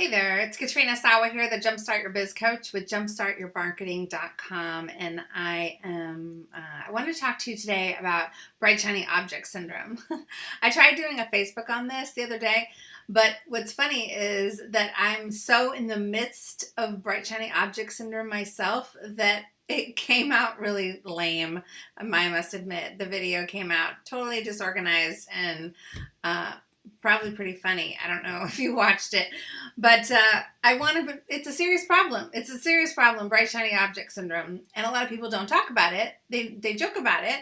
Hey there, it's Katrina Sawa here, the Jumpstart Your Biz Coach with jumpstartyourmarketing.com, and I am uh, I want to talk to you today about bright shiny object syndrome. I tried doing a Facebook on this the other day, but what's funny is that I'm so in the midst of bright shiny object syndrome myself that it came out really lame. I must admit, the video came out totally disorganized and. Uh, probably pretty funny. I don't know if you watched it, but uh, I want to. It's a serious problem. It's a serious problem, bright shiny object syndrome, and a lot of people don't talk about it. They they joke about it,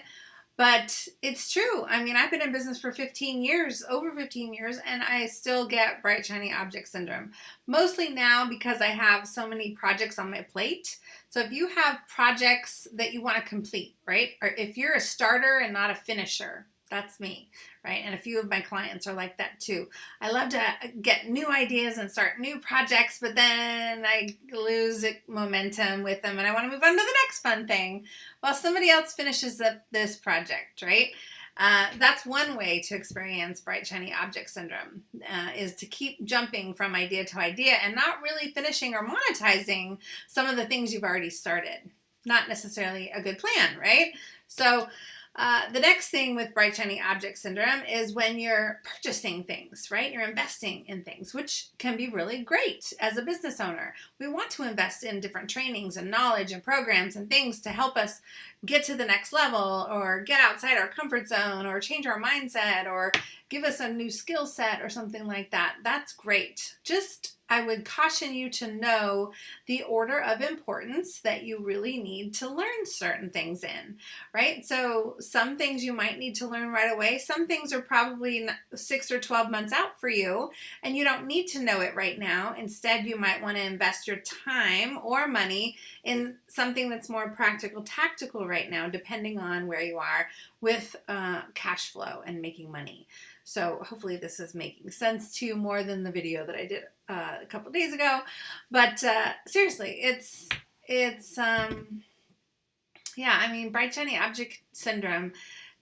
but it's true. I mean, I've been in business for 15 years, over 15 years, and I still get bright shiny object syndrome. Mostly now because I have so many projects on my plate. So if you have projects that you want to complete, right, or if you're a starter and not a finisher, that's me, right? And a few of my clients are like that too. I love to get new ideas and start new projects, but then I lose momentum with them and I want to move on to the next fun thing while somebody else finishes up this project, right? Uh, that's one way to experience bright shiny object syndrome uh, is to keep jumping from idea to idea and not really finishing or monetizing some of the things you've already started. Not necessarily a good plan, right? So uh, the next thing with bright shiny object syndrome is when you're purchasing things, right? You're investing in things, which can be really great as a business owner. We want to invest in different trainings and knowledge and programs and things to help us get to the next level or get outside our comfort zone or change our mindset or give us a new skill set or something like that. That's great. Just I would caution you to know the order of importance that you really need to learn certain things in, right? So some things you might need to learn right away. Some things are probably six or 12 months out for you and you don't need to know it right now. Instead, you might want to invest your time or money in something that's more practical, tactical right now, depending on where you are with uh, cash flow and making money. So hopefully this is making sense to you more than the video that I did uh, a couple days ago. But uh, seriously, it's, it's, um, yeah, I mean, bright shiny object syndrome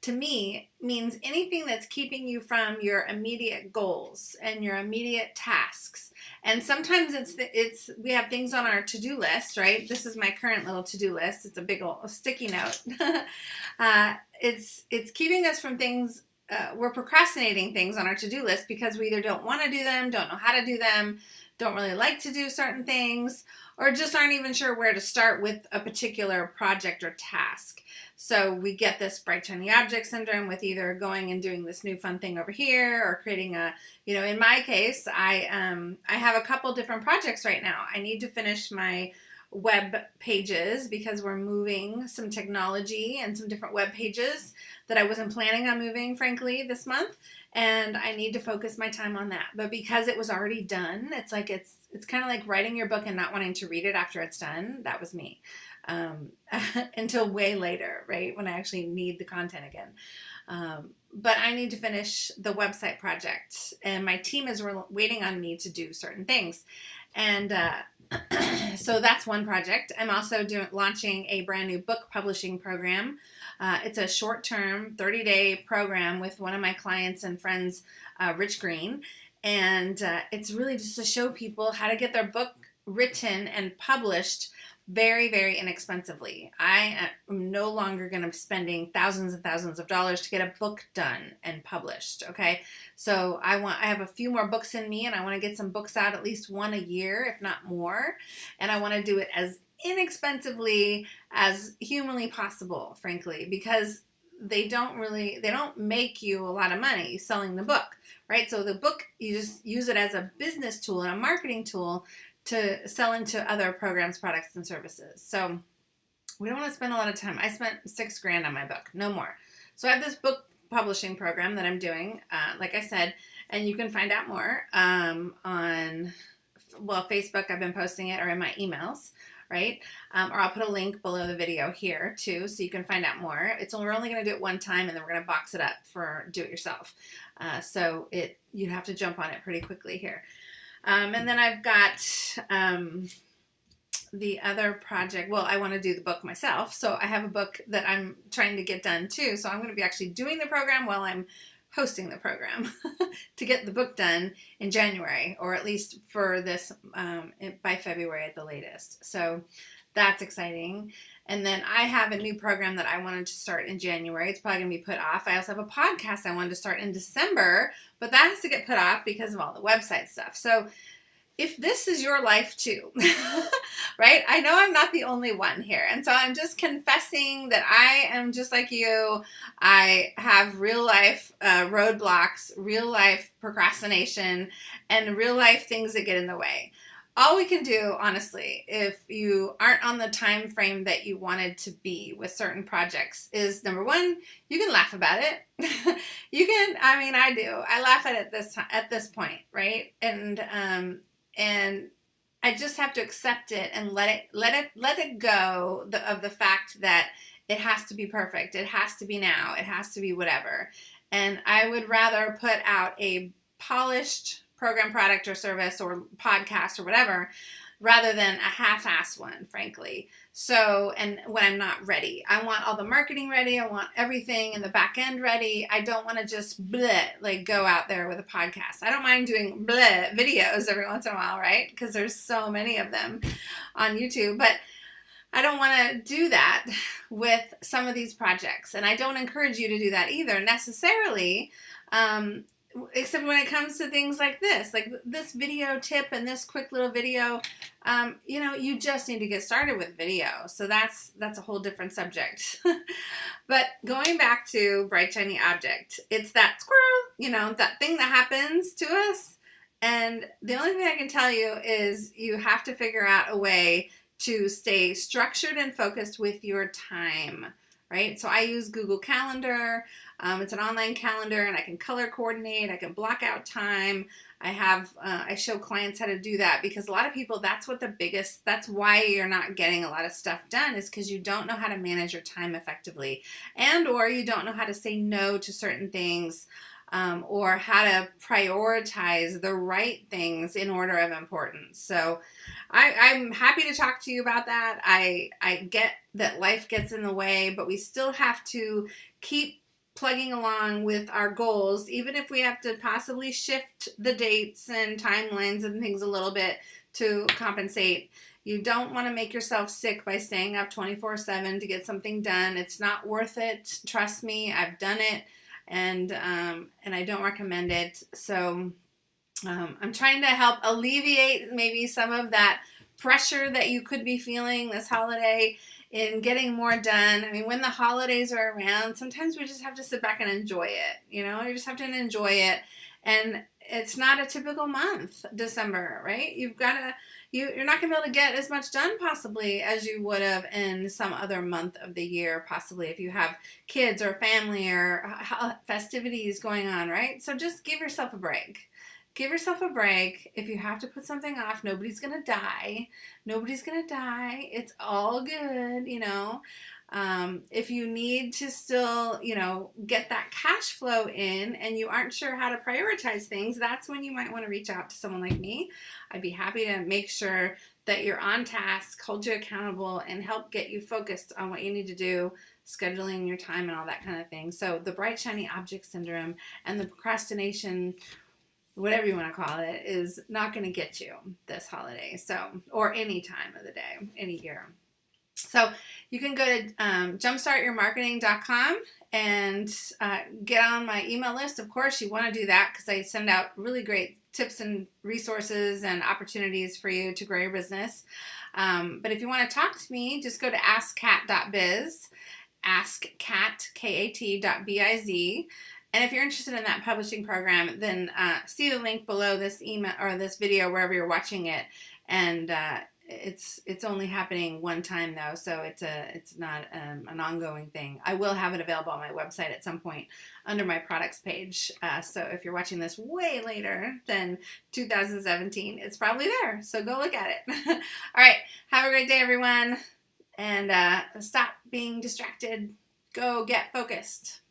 to me means anything that's keeping you from your immediate goals and your immediate tasks. And sometimes it's it's we have things on our to-do list, right? This is my current little to-do list. It's a big old sticky note. uh, it's it's keeping us from things uh, we're procrastinating things on our to-do list because we either don't want to do them, don't know how to do them, don't really like to do certain things, or just aren't even sure where to start with a particular project or task. So we get this bright shiny object syndrome with either going and doing this new fun thing over here or creating a, you know, in my case, I um I have a couple different projects right now. I need to finish my web pages because we're moving some technology and some different web pages that I wasn't planning on moving, frankly, this month. And I need to focus my time on that. But because it was already done, it's like it's it's kind of like writing your book and not wanting to read it after it's done. That was me. Um, until way later, right? When I actually need the content again. Um, but I need to finish the website project, and my team is waiting on me to do certain things. And uh, so that's one project. I'm also doing launching a brand new book publishing program. Uh, it's a short-term, 30-day program with one of my clients and friends, uh, Rich Green, and uh, it's really just to show people how to get their book written and published very, very inexpensively. I am no longer going to be spending thousands and thousands of dollars to get a book done and published. Okay. So I want, I have a few more books in me and I want to get some books out at least one a year, if not more. And I want to do it as inexpensively as humanly possible, frankly, because they don't really, they don't make you a lot of money selling the book, right? So the book, you just use it as a business tool and a marketing tool to sell into other programs, products, and services. So we don't want to spend a lot of time. I spent six grand on my book, no more. So I have this book publishing program that I'm doing, uh, like I said, and you can find out more um, on, well, Facebook, I've been posting it, or in my emails, right? Um, or I'll put a link below the video here too, so you can find out more. It's we're only going to do it one time, and then we're going to box it up for do it yourself. Uh, so it you have to jump on it pretty quickly here. Um, and then I've got um, the other project. Well, I want to do the book myself. So I have a book that I'm trying to get done too. So I'm going to be actually doing the program while I'm hosting the program to get the book done in January, or at least for this um, by February at the latest. So that's exciting. And then I have a new program that I wanted to start in January. It's probably going to be put off. I also have a podcast I wanted to start in December, but that has to get put off because of all the website stuff. So if this is your life too, right? I know I'm not the only one here. And so I'm just confessing that I am just like you. I have real life uh, roadblocks, real life procrastination, and real life things that get in the way. All we can do, honestly, if you aren't on the time frame that you wanted to be with certain projects, is number one, you can laugh about it. you can, I mean, I do. I laugh at it this at this point, right? And um, and I just have to accept it and let it let it let it go the, of the fact that it has to be perfect. It has to be now. It has to be whatever. And I would rather put out a polished program, product, or service, or podcast, or whatever, rather than a half-ass one, frankly. So, and when I'm not ready, I want all the marketing ready. I want everything in the back end ready. I don't want to just bleh, like go out there with a podcast. I don't mind doing bleh videos every once in a while, right? Because there's so many of them on YouTube, but I don't want to do that with some of these projects. And I don't encourage you to do that either necessarily. Um, except when it comes to things like this, like this video tip and this quick little video, um, you know, you just need to get started with video. So that's that's a whole different subject. but going back to bright shiny object, it's that squirrel, you know, that thing that happens to us. And the only thing I can tell you is you have to figure out a way to stay structured and focused with your time right? So I use Google Calendar. Um, it's an online calendar and I can color coordinate. I can block out time. I have, uh, I show clients how to do that because a lot of people, that's what the biggest, that's why you're not getting a lot of stuff done is because you don't know how to manage your time effectively and or you don't know how to say no to certain things um, or how to prioritize the right things in order of importance. So I, I'm happy to talk to you about that. I, I get that life gets in the way, but we still have to keep plugging along with our goals, even if we have to possibly shift the dates and timelines and things a little bit to compensate. You don't want to make yourself sick by staying up 24 7 to get something done. It's not worth it. Trust me, I've done it and um, and I don't recommend it. So um, I'm trying to help alleviate maybe some of that pressure that you could be feeling this holiday in getting more done. I mean, when the holidays are around, sometimes we just have to sit back and enjoy it. You know, you just have to enjoy it. And it's not a typical month, December, right? You've got to you, you're not going to be able to get as much done possibly as you would have in some other month of the year, possibly if you have kids or family or uh, uh, festivities going on, right? So just give yourself a break. Give yourself a break. If you have to put something off, nobody's going to die. Nobody's going to die. It's all good, you know. Um, if you need to still, you know, get that cash flow in and you aren't sure how to prioritize things, that's when you might want to reach out to someone like me. I'd be happy to make sure that you're on task, hold you accountable, and help get you focused on what you need to do, scheduling your time and all that kind of thing. So the bright, shiny object syndrome and the procrastination whatever you want to call it, is not going to get you this holiday. So, or any time of the day, any year. So you can go to um, jumpstartyourmarketing.com and uh, get on my email list. Of course, you want to do that because I send out really great tips and resources and opportunities for you to grow your business. Um, but if you want to talk to me, just go to askkat.biz, askkat.biz. And if you're interested in that publishing program, then uh, see the link below this email or this video, wherever you're watching it, and uh, it's it's only happening one time though, so it's a it's not um, an ongoing thing. I will have it available on my website at some point under my products page. Uh, so if you're watching this way later than 2017, it's probably there. So go look at it. All right, have a great day, everyone, and uh, stop being distracted. Go get focused.